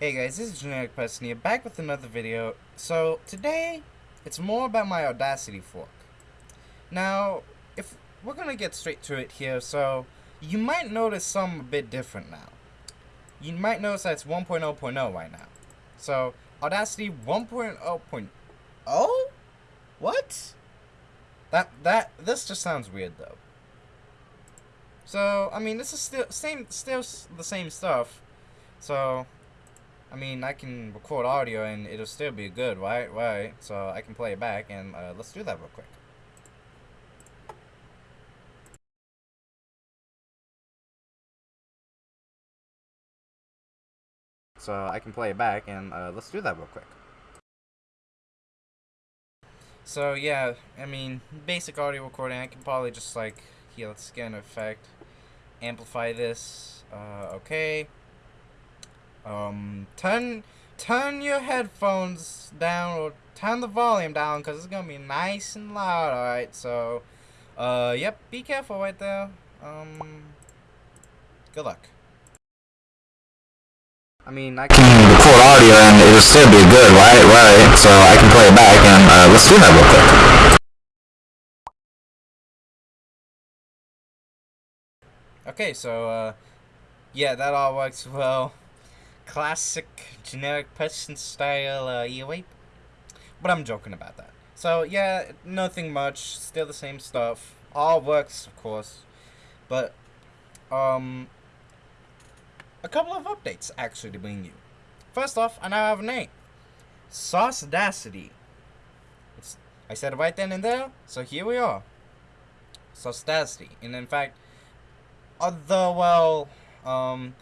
Hey guys, this is Generic Person here, back with another video. So, today, it's more about my Audacity fork. Now, if we're gonna get straight to it here, so, you might notice some a bit different now. You might notice that it's 1.0.0 right now. So, Audacity 1.0.0? What? That, that, this just sounds weird though. So, I mean, this is still, same, still the same stuff. So, I mean, I can record audio and it'll still be good, right? Right. So I can play it back and uh, let's do that real quick. So I can play it back and uh, let's do that real quick. So yeah, I mean, basic audio recording, I can probably just like, here, let's get an effect, amplify this, uh, okay. Um, turn turn your headphones down or turn the volume down because it's gonna be nice and loud. All right, so uh, yep, be careful right there. Um, good luck. I mean, I can record audio and it'll still be good, right? Right. So I can play it back and uh, let's do that real quick. Okay, so uh, yeah, that all works well classic generic person style uh, earwape. But I'm joking about that. So yeah, nothing much. Still the same stuff. All works, of course. But um, a couple of updates actually to bring you. First off, I now have a name. Saucedacity. It's I said it right then and there, so here we are. Saucedacity. And in fact, although well, um,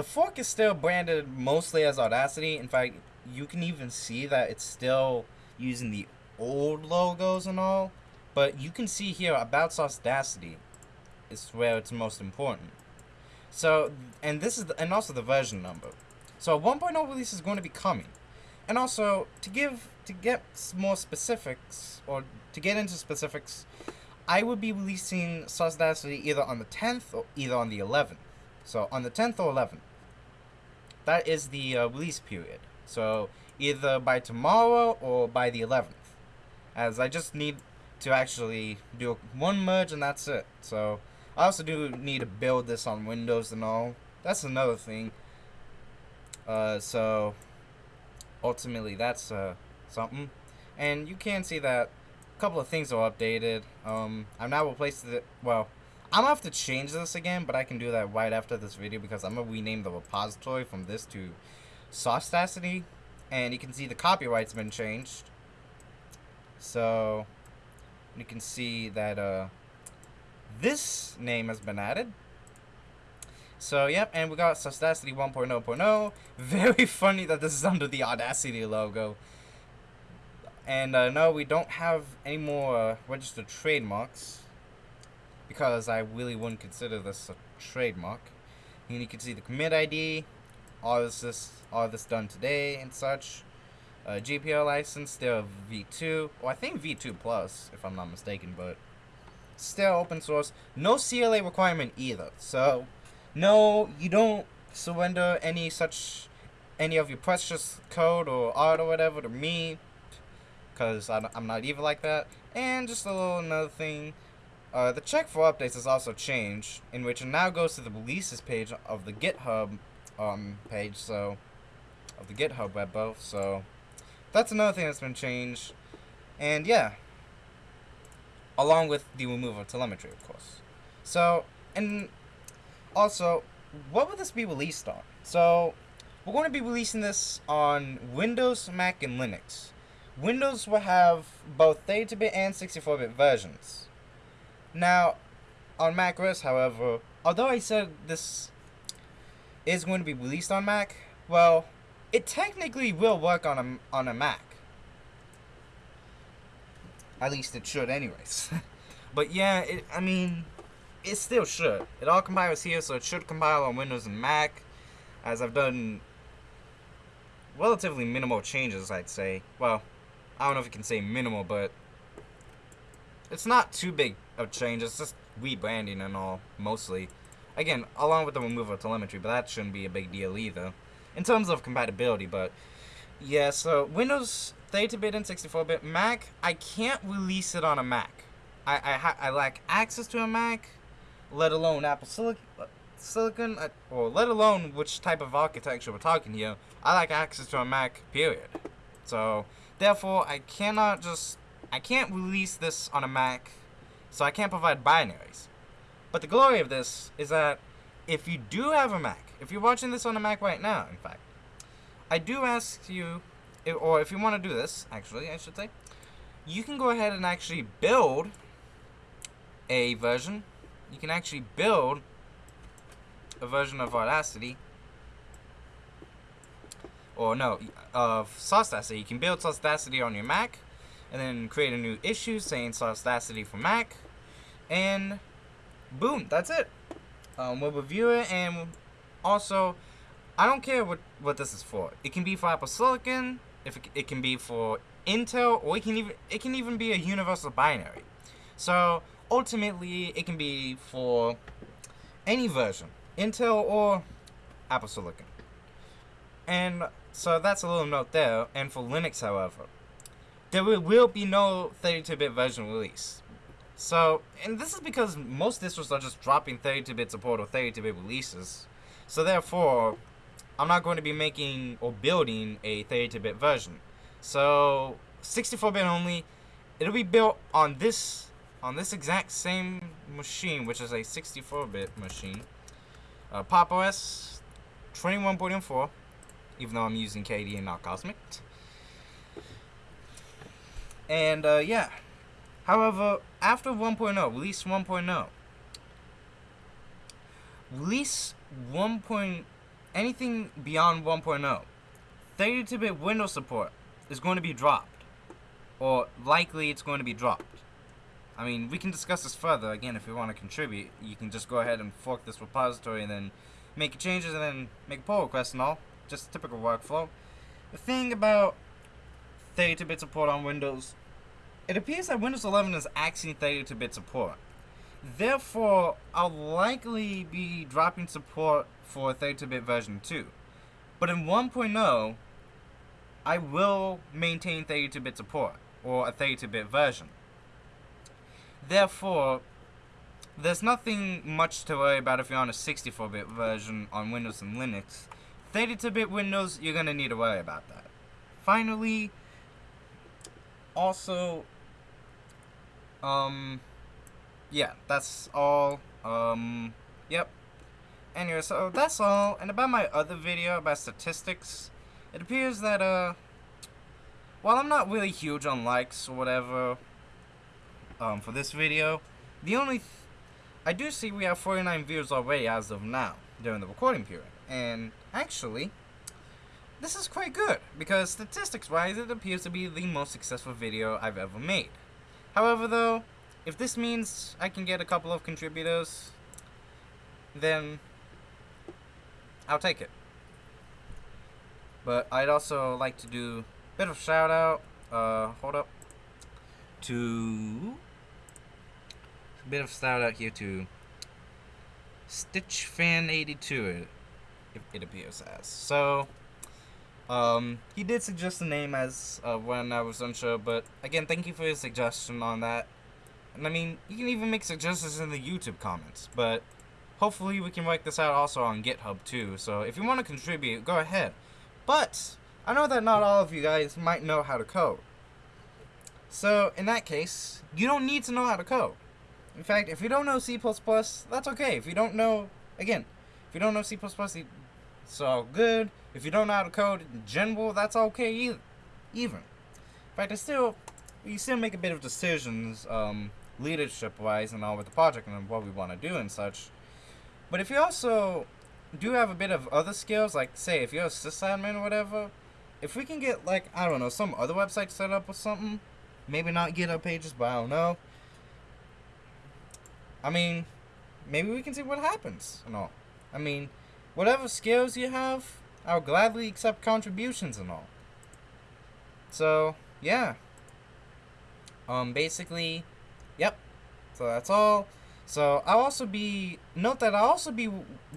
the fork is still branded mostly as Audacity. In fact, you can even see that it's still using the old logos and all. But you can see here about Audacity is where it's most important. So, and this is, the, and also the version number. So a 1.0 release is going to be coming. And also, to give, to get more specifics, or to get into specifics, I would be releasing Audacity either on the 10th or either on the 11th. So, on the 10th or 11th that is the uh, release period. So either by tomorrow or by the 11th. As I just need to actually do one merge and that's it. So I also do need to build this on Windows and all. That's another thing. Uh, so ultimately that's uh, something. And you can see that a couple of things are updated. Um, I've now replaced it, well, I'm gonna have to change this again, but I can do that right after this video because I'm gonna rename the repository from this to Saucedacity. And you can see the copyright's been changed. So you can see that uh, this name has been added. So, yep, and we got Saucedacity 1.0.0. Very funny that this is under the Audacity logo. And, uh, no, we don't have any more uh, registered trademarks because I really wouldn't consider this a trademark. And you can see the commit ID, all this, this all this done today and such. Uh, GPL license still V2, well I think V2 plus if I'm not mistaken, but still open source. No CLA requirement either. So no, you don't surrender any such any of your precious code or art or whatever to me because I'm not evil like that. And just a little another thing. Uh, the check for updates has also changed, in which it now goes to the releases page of the GitHub um, page, so of the GitHub repo. So that's another thing that's been changed, and yeah, along with the removal of telemetry, of course. So and also, what will this be released on? So we're going to be releasing this on Windows, Mac, and Linux. Windows will have both 32-bit and 64-bit versions. Now, on Mac OS, however, although I said this is going to be released on Mac, well, it technically will work on a, on a Mac. At least it should anyways. but yeah, it, I mean, it still should. It all compiles here, so it should compile on Windows and Mac, as I've done relatively minimal changes, I'd say. Well, I don't know if you can say minimal, but it's not too big of change. It's just rebranding and all, mostly. Again, along with the removal of telemetry, but that shouldn't be a big deal either. in terms of compatibility, but yeah, so Windows 32-bit and 64-bit Mac, I can't release it on a Mac. I I, I lack access to a Mac, let alone Apple Silicon, Silicon, uh, or let alone which type of architecture we're talking here. I lack access to a Mac. Period. So therefore, I cannot just I can't release this on a Mac, so I can't provide binaries. But the glory of this is that if you do have a Mac, if you're watching this on a Mac right now, in fact, I do ask you, or if you want to do this, actually, I should say, you can go ahead and actually build a version. You can actually build a version of Audacity. Or no, of Audacity. You can build Audacity on your Mac, and then create a new issue saying Audacity for Mac, and boom, that's it. Um, we'll review it, and also, I don't care what what this is for. It can be for Apple Silicon. If it, it can be for Intel, or it can even it can even be a universal binary. So ultimately, it can be for any version, Intel or Apple Silicon. And so that's a little note there. And for Linux, however, there will be no 32-bit version release. So, and this is because most distros are just dropping 32-bit support or 32-bit releases. So therefore, I'm not going to be making or building a 32-bit version. So 64-bit only. It'll be built on this on this exact same machine, which is a 64-bit machine. Uh, Pop OS 21.4, even though I'm using KDE and not Cosmic. And uh, yeah. However, after 1.0, release 1.0, release 1. anything beyond 1.0, 32-bit Windows support is going to be dropped. Or likely it's going to be dropped. I mean, we can discuss this further. Again, if you want to contribute, you can just go ahead and fork this repository and then make changes and then make a pull request and all. Just typical workflow. The thing about 32-bit support on Windows, it appears that Windows 11 is axing 32-bit support. Therefore, I'll likely be dropping support for 32-bit version 2. But in 1.0, I will maintain 32-bit support, or a 32-bit version. Therefore, there's nothing much to worry about if you're on a 64-bit version on Windows and Linux. 32-bit Windows, you're going to need to worry about that. Finally, also, um, yeah, that's all. Um, yep. Anyway, so that's all. And about my other video about statistics, it appears that, uh, while I'm not really huge on likes or whatever, um, for this video, the only, th I do see we have 49 views already as of now, during the recording period. And, actually, this is quite good, because statistics-wise, it appears to be the most successful video I've ever made. However, though, if this means I can get a couple of contributors, then I'll take it. But I'd also like to do a bit of shout out, uh, hold up, to a bit of shout out here to Stitch Fan 82 it, it appears as. So, um, he did suggest the name as uh, when I was unsure, but again, thank you for your suggestion on that. And I mean, you can even make suggestions in the YouTube comments, but hopefully we can work this out also on GitHub too. So if you want to contribute, go ahead. But I know that not all of you guys might know how to code. So in that case, you don't need to know how to code. In fact, if you don't know C++, that's okay. If you don't know, again, if you don't know C++, it's all good. If you don't know how to code in general, that's okay either. Even. In fact, still, you still make a bit of decisions, um, leadership-wise and all with the project and what we want to do and such. But if you also do have a bit of other skills, like say if you're a sysadmin or whatever, if we can get like I don't know some other website set up or something, maybe not GitHub pages, but I don't know. I mean, maybe we can see what happens and all. I mean, whatever skills you have, I'll gladly accept contributions and all. So yeah. Um, basically, yep. So that's all. So I'll also be note that I'll also be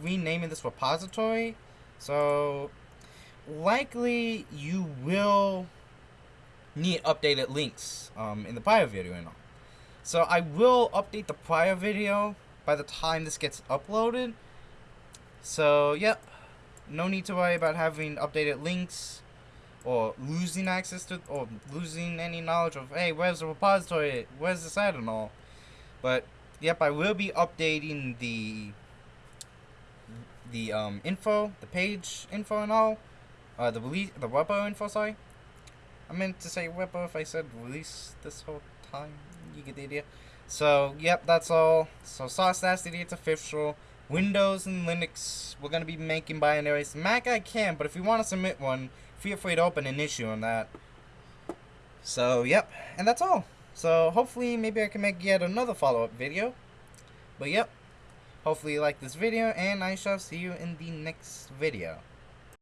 renaming this repository. So likely you will need updated links um, in the prior video and all. So I will update the prior video by the time this gets uploaded. So, yep. No need to worry about having updated links or losing access to or losing any knowledge of hey where's the repository? Where's the site and all. But yep i will be updating the the um info the page info and all. Uh the release the repo info sorry. I meant to say repo if i said release this whole time. You get the idea. So yep that's all. So Saucedacity it's official windows and linux we're going to be making binaries mac i can but if you want to submit one feel free to open an issue on that. So, yep, and that's all. So, hopefully, maybe I can make yet another follow-up video. But, yep, hopefully you like this video, and I shall see you in the next video.